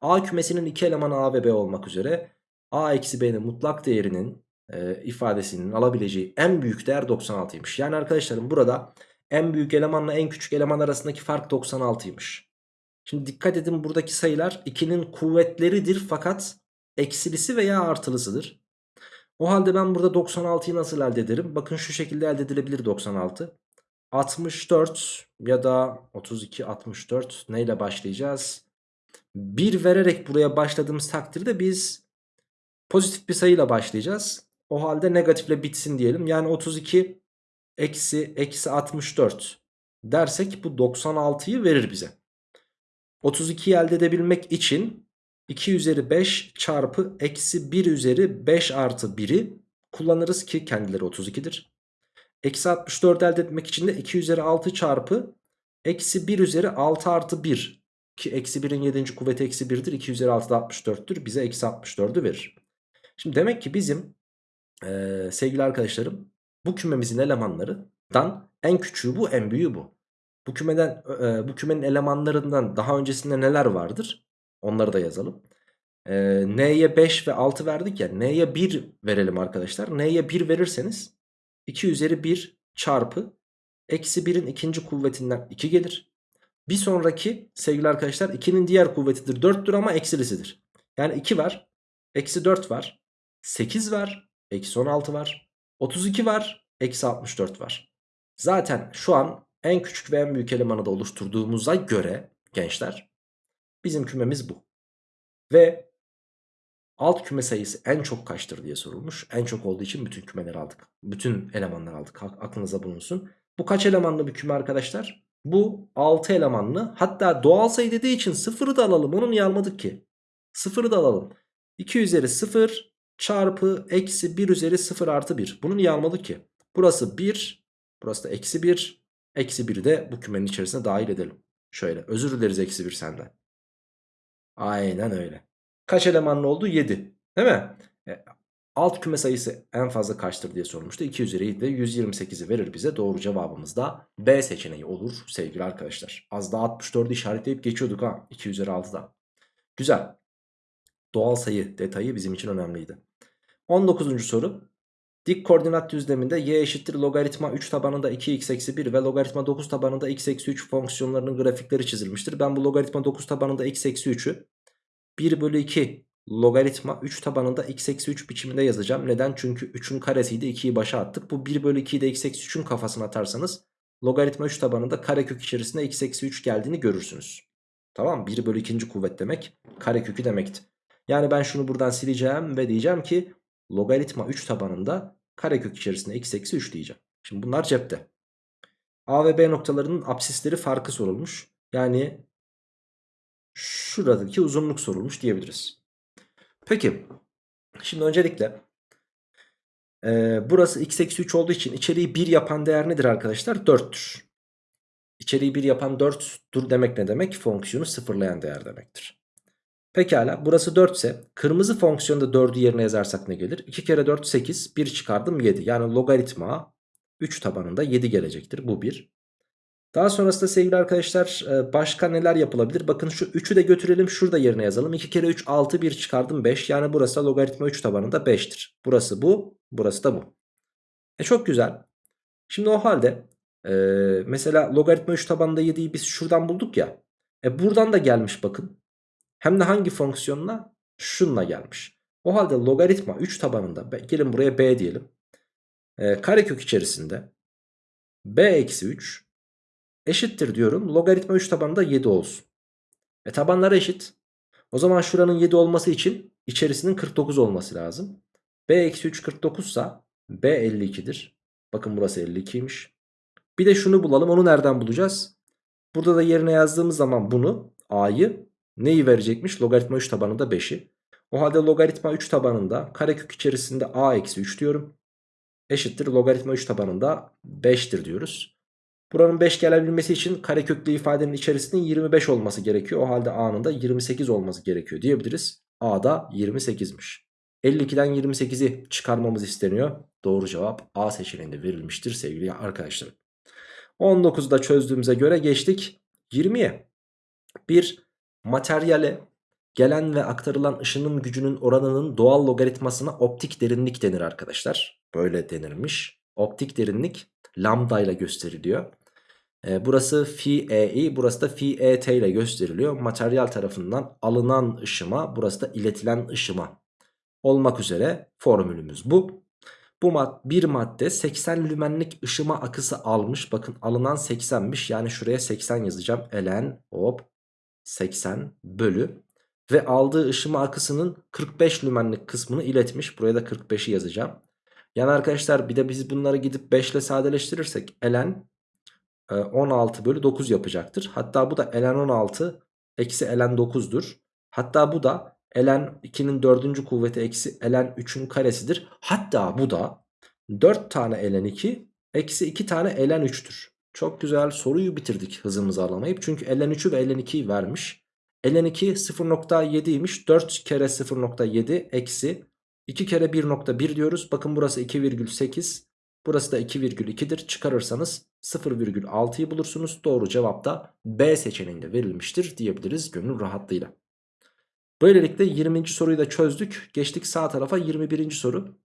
A kümesinin iki elemanı A ve B olmak üzere A eksi B'nin mutlak değerinin e, ifadesinin alabileceği en büyük değer 96'ymış. Yani arkadaşlarım burada en büyük elemanla en küçük eleman arasındaki fark 96'ymış. Şimdi dikkat edin buradaki sayılar 2'nin kuvvetleridir fakat eksilisi veya artılısıdır. O halde ben burada 96'yı nasıl elde ederim? Bakın şu şekilde elde edilebilir 96. 64 ya da 32 64 neyle başlayacağız? 1 vererek buraya başladığımız takdirde biz pozitif bir sayıyla başlayacağız. O halde negatifle bitsin diyelim. Yani 32 eksi eksi 64 dersek bu 96'yı verir bize. 32'yi elde edebilmek için 2 üzeri 5 çarpı eksi 1 üzeri 5 artı 1'i kullanırız ki kendileri 32'dir. Eksi 64 elde etmek için de 2 üzeri 6 çarpı eksi 1 üzeri 6 artı 1 ki eksi 1'in 7. kuvveti eksi 1'dir 2 üzeri 6 da 64'tür bize eksi 64'ü verir. Şimdi demek ki bizim ee, sevgili arkadaşlarım bu kümemizin elemanlarından en küçüğü bu en büyüğü bu. Bu kümeden e, bu kümenin elemanlarından daha öncesinde neler vardır? Onları da yazalım. E, N'ye 5 ve 6 verdik ya. N'ye 1 verelim arkadaşlar. N'ye 1 verirseniz 2 üzeri 1 çarpı eksi 1'in ikinci kuvvetinden 2 gelir. Bir sonraki sevgili arkadaşlar 2'nin diğer kuvvetidir 4'tür ama eksilisidir. Yani 2 var. Eksi 4 var. 8 var. Eksi 16 var. 32 var. Eksi 64 var. Zaten şu an en küçük ve en büyük elemanı da oluşturduğumuza göre gençler bizim kümemiz bu. Ve alt küme sayısı en çok kaçtır diye sorulmuş. En çok olduğu için bütün kümeleri aldık. Bütün elemanları aldık. Aklınıza bulunsun. Bu kaç elemanlı bir küme arkadaşlar? Bu 6 elemanlı. Hatta doğal sayı dediği için sıfırı da alalım. Onu niye almadık ki? Sıfırı da alalım. 2 üzeri 0 çarpı eksi 1 üzeri 0 artı 1. Bunu niye almadık ki? Burası 1. Burası da eksi 1. Eksi 1'i de bu kümenin içerisine dahil edelim. Şöyle özür dileriz eksi 1 senden. Aynen öyle. Kaç elemanlı oldu? 7. Değil mi? E, alt küme sayısı en fazla kaçtır diye sormuştu. 2 üzeri 7 de 128'i verir bize. Doğru cevabımız da B seçeneği olur sevgili arkadaşlar. Az daha 64'ü işaretleyip geçiyorduk ha. 2 üzeri 6'da. Güzel. Doğal sayı detayı bizim için önemliydi. 19. soru. Dik koordinat düzleminde y eşittir logaritma 3 tabanında 2x eksi 1 ve logaritma 9 tabanında x eksi 3 fonksiyonlarının grafikleri çizilmiştir. Ben bu logaritma 9 tabanında x eksi 3'ü 1 bölü 2 logaritma 3 tabanında x eksi 3 biçiminde yazacağım. Neden? Çünkü 3'ün karesiydi 2'yi başa attık. Bu 1 bölü 2'yi de x eksi 3'ün kafasına atarsanız logaritma 3 tabanında karekök içerisinde x eksi 3 geldiğini görürsünüz. Tamam 1 bölü 2. kuvvet demek karekökü demekti. Yani ben şunu buradan sileceğim ve diyeceğim ki logaritma 3 tabanında karekök içerisinde x eksi 3 diyeceğim. Şimdi bunlar cepte. A ve B noktalarının apsisleri farkı sorulmuş. Yani şuradaki uzunluk sorulmuş diyebiliriz. Peki şimdi öncelikle e, burası x eksi 3 olduğu için içeriği 1 yapan değer nedir arkadaşlar? 4'tür. İçeriği 1 yapan 4'tür demek ne demek? Fonksiyonu sıfırlayan değer demektir. Pekala burası 4 ise kırmızı fonksiyonda 4'ü yerine yazarsak ne gelir? 2 kere 4 8 1 çıkardım 7 yani logaritma 3 tabanında 7 gelecektir bu 1. Daha sonrasında sevgili arkadaşlar e, başka neler yapılabilir? Bakın şu 3'ü de götürelim şurada yerine yazalım. 2 kere 3 6 1 çıkardım 5 yani burası logaritma 3 tabanında 5'tir. Burası bu burası da bu. E çok güzel. Şimdi o halde e, mesela logaritma 3 tabanında 7'yi biz şuradan bulduk ya. E buradan da gelmiş bakın. Hem de hangi fonksiyonla? Şunla gelmiş. O halde logaritma 3 tabanında gelin buraya b diyelim. E, karekök içerisinde b eksi 3 eşittir diyorum. Logaritma 3 tabanında 7 olsun. E tabanları eşit. O zaman şuranın 7 olması için içerisinin 49 olması lazım. b eksi 3 49 ise b 52'dir. Bakın burası 52'ymiş. Bir de şunu bulalım. Onu nereden bulacağız? Burada da yerine yazdığımız zaman bunu a'yı neyi verecekmiş? Logaritma 3 tabanında 5'i. O halde logaritma 3 tabanında karekök içerisinde a eksi 3 diyorum. Eşittir logaritma 3 tabanında 5'tir diyoruz. Buranın 5 gelebilmesi için kareköklü ifadenin içerisinin 25 olması gerekiyor. O halde a'nın da 28 olması gerekiyor diyebiliriz. a da 28'miş. 52'den 28'i çıkarmamız isteniyor. Doğru cevap A seçeneğinde verilmiştir sevgili arkadaşlarım. 19'da çözdüğümüze göre geçtik 20'ye. Bir Materyale gelen ve aktarılan ışının gücünün oranının doğal logaritmasına optik derinlik denir arkadaşlar. Böyle denirmiş. Optik derinlik lambda ile gösteriliyor. E, burası phi ei burası da phi et ile gösteriliyor. Materyal tarafından alınan ışıma burası da iletilen ışıma olmak üzere formülümüz bu. Bu mad bir madde 80 lümenlik ışıma akısı almış. Bakın alınan 80'miş. Yani şuraya 80 yazacağım. Elen hop 80 bölü ve aldığı ışıma akısının 45 lümenlik kısmını iletmiş. Buraya da 45'i yazacağım. Yani arkadaşlar bir de biz bunları gidip 5 ile sadeleştirirsek ln e, 16 bölü 9 yapacaktır. Hatta bu da ln 16 eksi ln 9'dur. Hatta bu da ln 2'nin 4. kuvveti eksi ln 3'ün karesidir. Hatta bu da 4 tane ln 2 eksi 2 tane ln 3'tür. Çok güzel soruyu bitirdik hızımızı alamayıp. Çünkü ln 3'ü ve ln 2'yi vermiş. ln 2 0.7'ymiş. 4 kere 0.7 eksi 2 kere 1.1 diyoruz. Bakın burası 2,8. Burası da 2,2'dir. Çıkarırsanız 0,6'yı bulursunuz. Doğru cevap da B seçeneğinde verilmiştir diyebiliriz gönül rahatlığıyla. Böylelikle 20. soruyu da çözdük. Geçtik sağ tarafa 21. soru.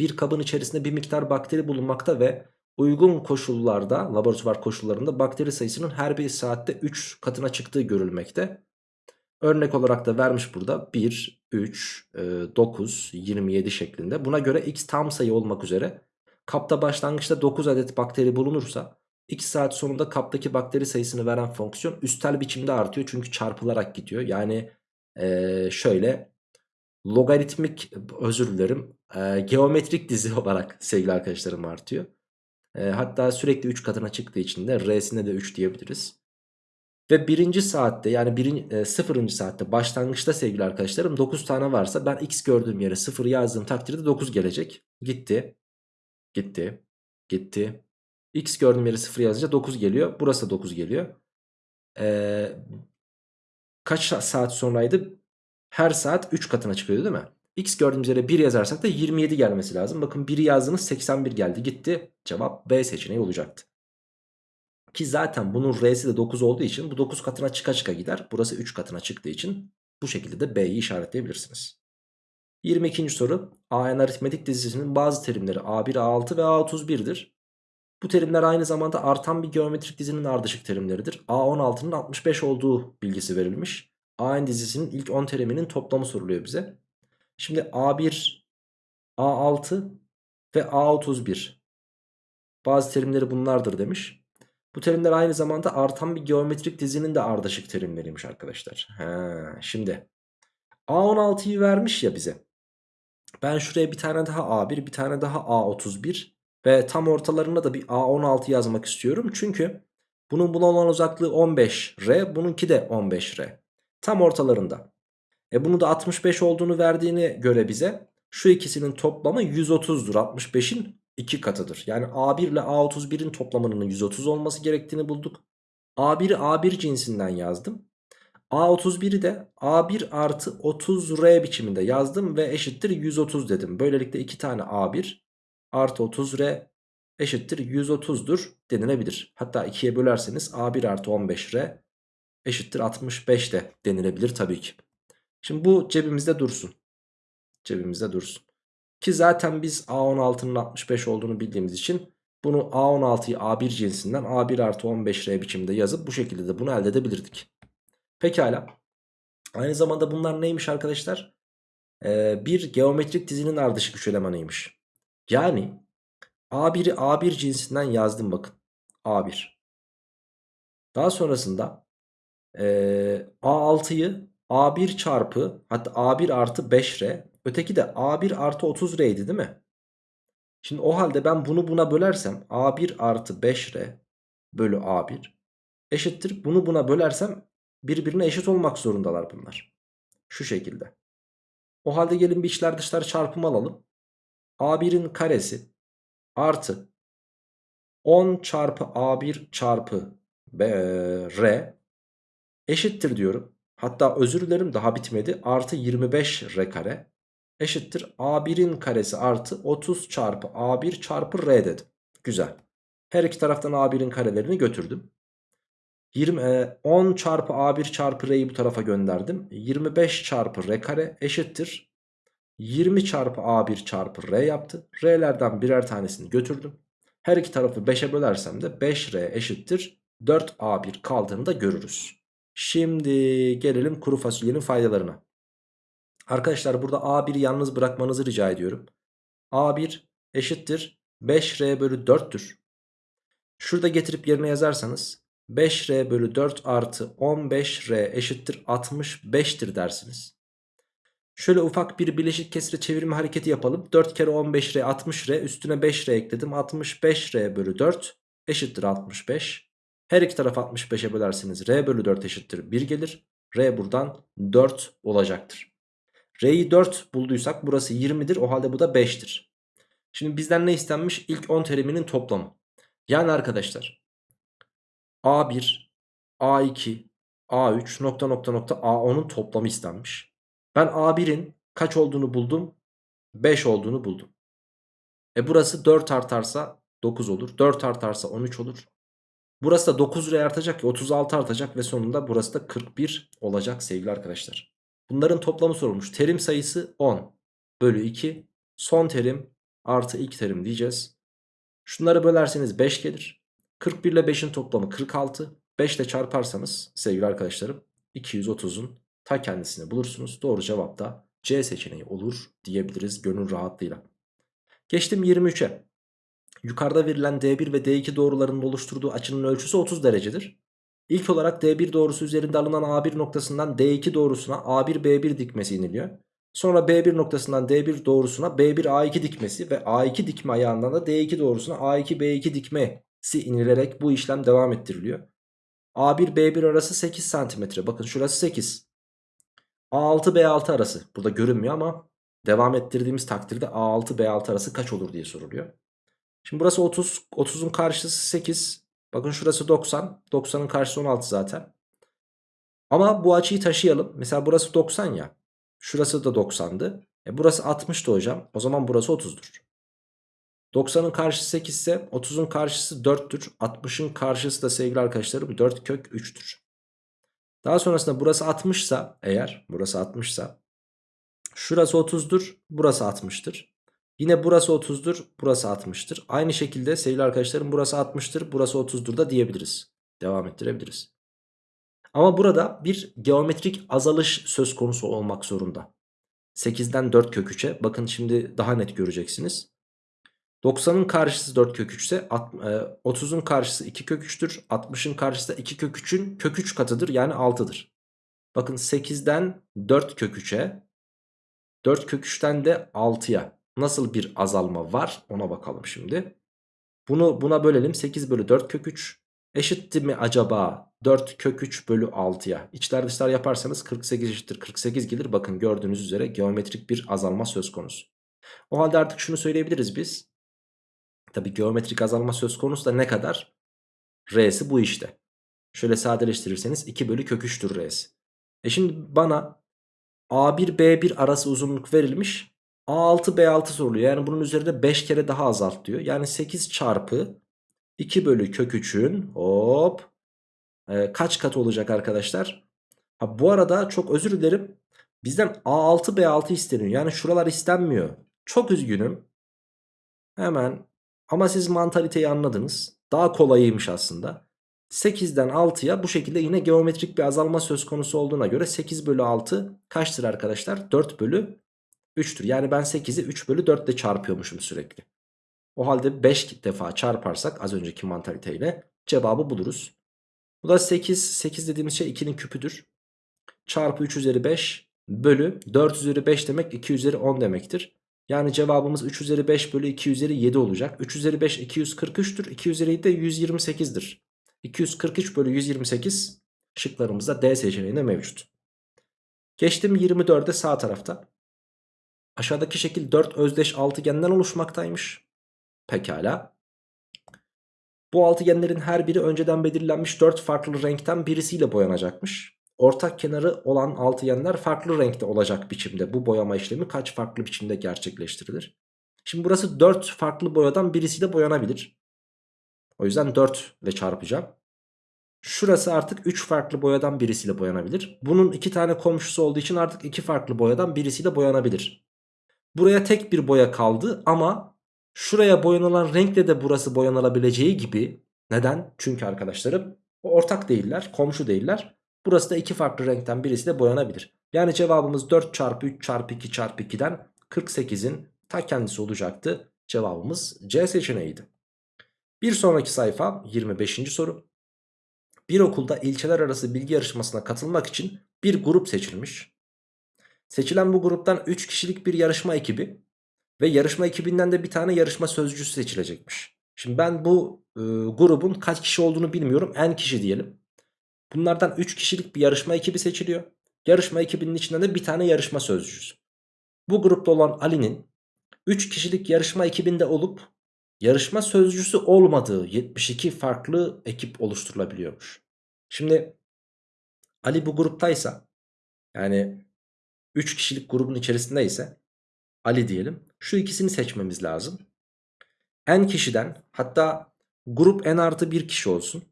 Bir kabın içerisinde bir miktar bakteri bulunmakta ve uygun koşullarda laboratuvar koşullarında bakteri sayısının her bir saatte 3 katına çıktığı görülmekte. Örnek olarak da vermiş burada 1, 3, 9, 27 şeklinde. Buna göre x tam sayı olmak üzere kapta başlangıçta 9 adet bakteri bulunursa 2 saat sonunda kaptaki bakteri sayısını veren fonksiyon üstel biçimde artıyor. Çünkü çarpılarak gidiyor. Yani ee, şöyle logaritmik özür dilerim e, geometrik dizi <laughs> olarak sevgili arkadaşlarım artıyor. E, hatta sürekli 3 katına çıktığı için de R'sine de 3 diyebiliriz. Ve birinci saatte yani birinci, e, sıfırıncı saatte başlangıçta sevgili arkadaşlarım 9 tane varsa ben x gördüğüm yere 0 yazdığım takdirde 9 gelecek. Gitti. Gitti. Gitti. X gördüğüm yere 0 yazınca 9 geliyor. Burası da 9 geliyor. Ee, kaç saat sonraydı? Her saat 3 katına çıkıyordu değil mi? X gördüğümüz yere 1 yazarsak da 27 gelmesi lazım. Bakın 1'i yazdınız 81 geldi gitti. Cevap B seçeneği olacaktı. Ki zaten bunun R'si de 9 olduğu için bu 9 katına çıka çıka gider. Burası 3 katına çıktığı için bu şekilde de B'yi işaretleyebilirsiniz. 22. soru. AN aritmetik dizisinin bazı terimleri A1, A6 ve A31'dir. Bu terimler aynı zamanda artan bir geometrik dizinin ardışık terimleridir. A16'nın 65 olduğu bilgisi verilmiş. AN dizisinin ilk 10 teriminin toplamı soruluyor bize. Şimdi A1, A6 ve A31. Bazı terimleri bunlardır demiş. Bu terimler aynı zamanda artan bir geometrik dizinin de ardışık terimleriymiş arkadaşlar. He, şimdi A16'yı vermiş ya bize. Ben şuraya bir tane daha A1 bir tane daha A31 ve tam ortalarına da bir A16 yazmak istiyorum. Çünkü bunun buna olan uzaklığı 15R bununki de 15R. Tam ortalarında. E bunu da 65 olduğunu verdiğini göre bize şu ikisinin toplamı 130'dur. 65'in 2 katıdır. Yani A1 ile A31'in toplamının 130 olması gerektiğini bulduk. A1'i A1 cinsinden yazdım. A31'i de A1 artı 30R biçiminde yazdım ve eşittir 130 dedim. Böylelikle 2 tane A1 artı 30R eşittir 130'dur denilebilir. Hatta 2'ye bölerseniz A1 artı 15R eşittir 65 de denilebilir tabii ki. Şimdi bu cebimizde dursun. Cebimizde dursun. Ki zaten biz A16'nın 65 olduğunu bildiğimiz için bunu A16'yı A1 cinsinden A1 artı 15R biçimde yazıp bu şekilde de bunu elde edebilirdik. Pekala. Aynı zamanda bunlar neymiş arkadaşlar? Ee, bir geometrik dizinin ardışık üç elemanıymış. Yani A1'i A1 cinsinden yazdım bakın. A1. Daha sonrasında e, A6'yı A1 çarpı hatta A1 artı 5R öteki de A1 artı 30R'ydi değil mi? Şimdi o halde ben bunu buna bölersem A1 artı 5R bölü A1 eşittir. Bunu buna bölersem birbirine eşit olmak zorundalar bunlar. Şu şekilde. O halde gelin bir içler dışlar çarpımı alalım. A1'in karesi artı 10 çarpı A1 çarpı B, R eşittir diyorum. Hatta özür dilerim daha bitmedi. Artı 25 R kare eşittir. A1'in karesi artı 30 çarpı A1 çarpı R dedim. Güzel. Her iki taraftan A1'in karelerini götürdüm. 20, 10 e, çarpı A1 çarpı R'yi bu tarafa gönderdim. 25 çarpı R kare eşittir. 20 çarpı A1 çarpı R yaptı. R'lerden birer tanesini götürdüm. Her iki tarafı 5'e bölersem de 5R eşittir. 4A1 kaldığını da görürüz. Şimdi gelelim kuru fasulyenin faydalarına. Arkadaşlar burada A1'i yalnız bırakmanızı rica ediyorum. A1 eşittir 5R bölü 4'tür. Şurada getirip yerine yazarsanız 5R bölü 4 artı 15R eşittir 65'tir dersiniz. Şöyle ufak bir bileşik kesre çevirme hareketi yapalım. 4 kere 15R 60R üstüne 5R ekledim. 65R bölü 4 eşittir 65. Her iki taraf 65'e bölerseniz R bölü 4 eşittir 1 gelir. R buradan 4 olacaktır. R'yi 4 bulduysak burası 20'dir. O halde bu da 5'tir. Şimdi bizden ne istenmiş? İlk 10 teriminin toplamı. Yani arkadaşlar A1, A2, A3 nokta nokta nokta A10'un toplamı istenmiş. Ben A1'in kaç olduğunu buldum? 5 olduğunu buldum. E burası 4 artarsa 9 olur. 4 artarsa 13 olur. Burası da 9 liraya artacak ki 36 artacak ve sonunda burası da 41 olacak sevgili arkadaşlar. Bunların toplamı sorulmuş. Terim sayısı 10 bölü 2. Son terim artı ilk terim diyeceğiz. Şunları bölerseniz 5 gelir. 41 ile 5'in toplamı 46. 5 ile çarparsanız sevgili arkadaşlarım 230'un ta kendisini bulursunuz. Doğru cevap da C seçeneği olur diyebiliriz gönül rahatlığıyla. Geçtim 23'e. Yukarıda verilen D1 ve D2 doğrularının oluşturduğu açının ölçüsü 30 derecedir. İlk olarak D1 doğrusu üzerinde alınan A1 noktasından D2 doğrusuna A1 B1 dikmesi iniliyor. Sonra B1 noktasından D1 doğrusuna B1 A2 dikmesi ve A2 dikme ayağından da D2 doğrusuna A2 B2 dikmesi inilerek bu işlem devam ettiriliyor. A1 B1 arası 8 cm. Bakın şurası 8. A6 B6 arası. Burada görünmüyor ama devam ettirdiğimiz takdirde A6 B6 arası kaç olur diye soruluyor. Şimdi burası 30. 30'un karşısı 8. Bakın şurası 90. 90'ın karşısı 16 zaten. Ama bu açıyı taşıyalım. Mesela burası 90 ya. Şurası da 90'dı. E burası 60'tı hocam. O zaman burası 30'dur. 90'ın karşısı 8 ise 30'un karşısı 4'tür. 60'ın karşısı da sevgili arkadaşlarım 4 kök 3'tür. Daha sonrasında burası 60 ise eğer burası 60 ise şurası 30'dur. Burası 60'tır. Yine burası 30'dur. Burası 60'tır. Aynı şekilde sevgili arkadaşlarım burası 60'tır. Burası 30'dur da diyebiliriz. Devam ettirebiliriz. Ama burada bir geometrik azalış söz konusu olmak zorunda. 8'den 4 kök 3'e bakın şimdi daha net göreceksiniz. 90'ın karşısı 4 kök 3 ise 30'un karşısı 2 kök 3'tür. 60'ın karşısı da 2 kök 3'ün kök 3 katıdır yani 6'dır. Bakın 8'den 4 kök 3'e 4 kök 3'ten de 6'ya nasıl bir azalma var ona bakalım şimdi. Bunu buna bölelim 8 bölü 4 kök 3 eşitti mi acaba 4 kök 3 bölü 6'ya içler dışlar yaparsanız 48 eşittir 48 gelir bakın gördüğünüz üzere geometrik bir azalma söz konusu. O halde artık şunu söyleyebiliriz biz Tabi geometrik azalma söz konusu da ne kadar? R'si bu işte. Şöyle sadeleştirirseniz 2 bölü kök 3'tür R'si. E şimdi bana A1 B1 arası uzunluk verilmiş. A6 B6 soruluyor. Yani bunun üzerinde 5 kere daha azalt diyor. Yani 8 çarpı 2 bölü kök 3'ün hop e, kaç kat olacak arkadaşlar? Ha, bu arada çok özür dilerim. Bizden A6 B6 isteniyor. Yani şuralar istenmiyor. Çok üzgünüm. Hemen ama siz mantaliteyi anladınız. Daha kolayıymış aslında. 8'den 6'ya bu şekilde yine geometrik bir azalma söz konusu olduğuna göre 8 bölü 6 kaçtır arkadaşlar? 4 bölü 3'tür. Yani ben 8'i 3 bölü 4 ile çarpıyormuşum sürekli. O halde 5 defa çarparsak az önceki mantaliteyle cevabı buluruz. Bu da 8. 8 dediğimiz şey 2'nin küpüdür. Çarpı 3 üzeri 5 bölü 4 üzeri 5 demek 2 üzeri 10 demektir. Yani cevabımız 3 üzeri 5 bölü 2 üzeri 7 olacak. 3 üzeri 5 243'tür. 2 üzeri 7 de 128'dir. 243 bölü 128 şıklarımızda D seçeneğinde mevcut. Geçtim 24'e sağ tarafta. Aşağıdaki şekil 4 özdeş altıgenden oluşmaktaymış. Pekala. Bu altıgenlerin her biri önceden belirlenmiş 4 farklı renkten birisiyle boyanacakmış ortak kenarı olan altıgenler farklı renkte olacak biçimde bu boyama işlemi kaç farklı biçimde gerçekleştirilir? Şimdi burası 4 farklı boyadan birisiyle boyanabilir. O yüzden 4 ile çarpacağım. Şurası artık 3 farklı boyadan birisiyle boyanabilir. Bunun 2 tane komşusu olduğu için artık 2 farklı boyadan birisiyle boyanabilir. Buraya tek bir boya kaldı ama şuraya boyanılan renkle de burası boyanılabileceği gibi. Neden? Çünkü arkadaşlarım ortak değiller, komşu değiller. Burası da iki farklı renkten birisi de boyanabilir. Yani cevabımız 4 çarpı 3 çarpı 2 çarpı 2'den 48'in ta kendisi olacaktı. Cevabımız C seçeneğiydi. Bir sonraki sayfa 25. soru. Bir okulda ilçeler arası bilgi yarışmasına katılmak için bir grup seçilmiş. Seçilen bu gruptan 3 kişilik bir yarışma ekibi ve yarışma ekibinden de bir tane yarışma sözcüsü seçilecekmiş. Şimdi ben bu e, grubun kaç kişi olduğunu bilmiyorum. En kişi diyelim. Bunlardan 3 kişilik bir yarışma ekibi seçiliyor. Yarışma ekibinin içinden de bir tane yarışma sözcüsü. Bu grupta olan Ali'nin 3 kişilik yarışma ekibinde olup yarışma sözcüsü olmadığı 72 farklı ekip oluşturulabiliyormuş. Şimdi Ali bu gruptaysa yani 3 kişilik grubun içerisindeyse Ali diyelim. Şu ikisini seçmemiz lazım. N kişiden hatta grup N artı 1 kişi olsun.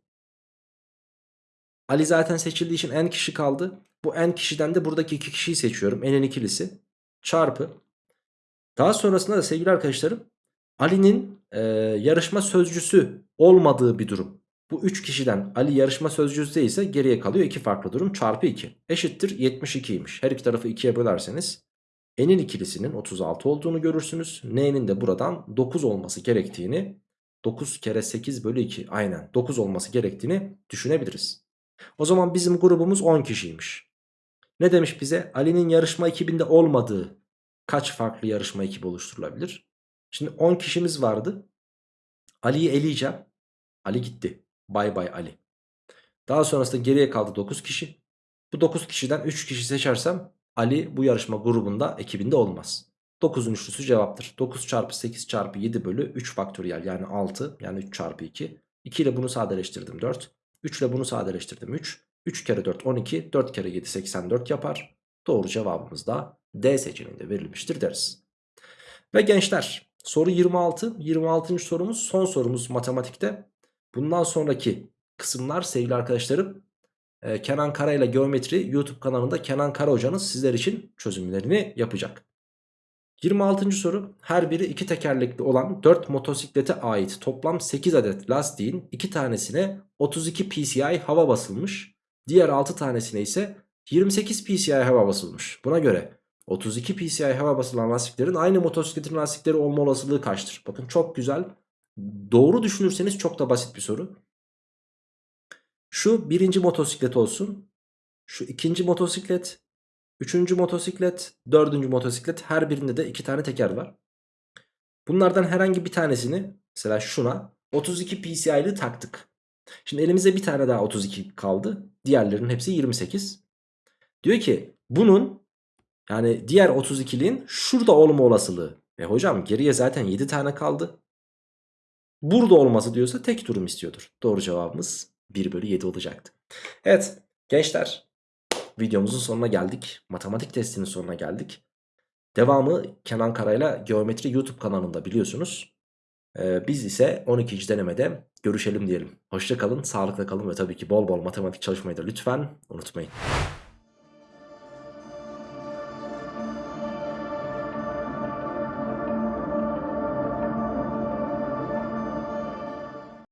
Ali zaten seçildiği için N kişi kaldı. Bu N kişiden de buradaki iki kişiyi seçiyorum. N'in ikilisi. Çarpı. Daha sonrasında da sevgili arkadaşlarım Ali'nin e, yarışma sözcüsü olmadığı bir durum. Bu 3 kişiden Ali yarışma sözcüsü ise geriye kalıyor 2 farklı durum çarpı 2 eşittir 72'ymiş. Her iki tarafı 2'ye bölerseniz n'in ikilisinin 36 olduğunu görürsünüz. n'nin de buradan 9 olması gerektiğini 9 kere 8 bölü 2 aynen 9 olması gerektiğini düşünebiliriz. O zaman bizim grubumuz 10 kişiymiş. Ne demiş bize? Ali'nin yarışma ekibinde olmadığı kaç farklı yarışma ekibi oluşturulabilir? Şimdi 10 kişimiz vardı. Ali'yi eleyeceğim. Ali gitti. Bay bay Ali. Daha sonrasında geriye kaldı 9 kişi. Bu 9 kişiden 3 kişi seçersem Ali bu yarışma grubunda ekibinde olmaz. 9'un üçlüsü cevaptır. 9 çarpı 8 çarpı 7 bölü 3 faktöriyel yani 6 yani 3 çarpı 2. 2 ile bunu sadeleştirdim 4. 3 ile bunu sadeleştirdim 3. 3 kere 4 12 4 kere 7 84 yapar. Doğru cevabımız da D seçeneğinde verilmiştir deriz. Ve gençler soru 26. 26. sorumuz son sorumuz matematikte. Bundan sonraki kısımlar sevgili arkadaşlarım e, Kenan Kara ile Geometri YouTube kanalında Kenan Kara hocanız sizler için çözümlerini yapacak. 26. soru her biri iki tekerlekli olan 4 motosiklete ait toplam 8 adet lastiğin 2 tanesine 32 psi hava basılmış. Diğer 6 tanesine ise 28 psi hava basılmış. Buna göre 32 psi hava basılan lastiklerin aynı motosikletin lastikleri olma olasılığı kaçtır? Bakın çok güzel. Doğru düşünürseniz çok da basit bir soru. Şu birinci motosiklet olsun. Şu ikinci motosiklet. Üçüncü motosiklet. Dördüncü motosiklet. Her birinde de iki tane teker var. Bunlardan herhangi bir tanesini mesela şuna 32 PCI'li taktık. Şimdi elimizde bir tane daha 32 kaldı. Diğerlerinin hepsi 28. Diyor ki bunun yani diğer 32'liğin şurada olma olasılığı. E hocam geriye zaten 7 tane kaldı. Burada olması diyorsa tek durum istiyordur. Doğru cevabımız 1 bölü 7 olacaktı. Evet gençler videomuzun sonuna geldik. Matematik testinin sonuna geldik. Devamı Kenan Karayla Geometri YouTube kanalında biliyorsunuz. Ee, biz ise 12. denemede görüşelim diyelim. Hoşça kalın, sağlıkla kalın ve tabii ki bol bol matematik çalışmayı da lütfen unutmayın.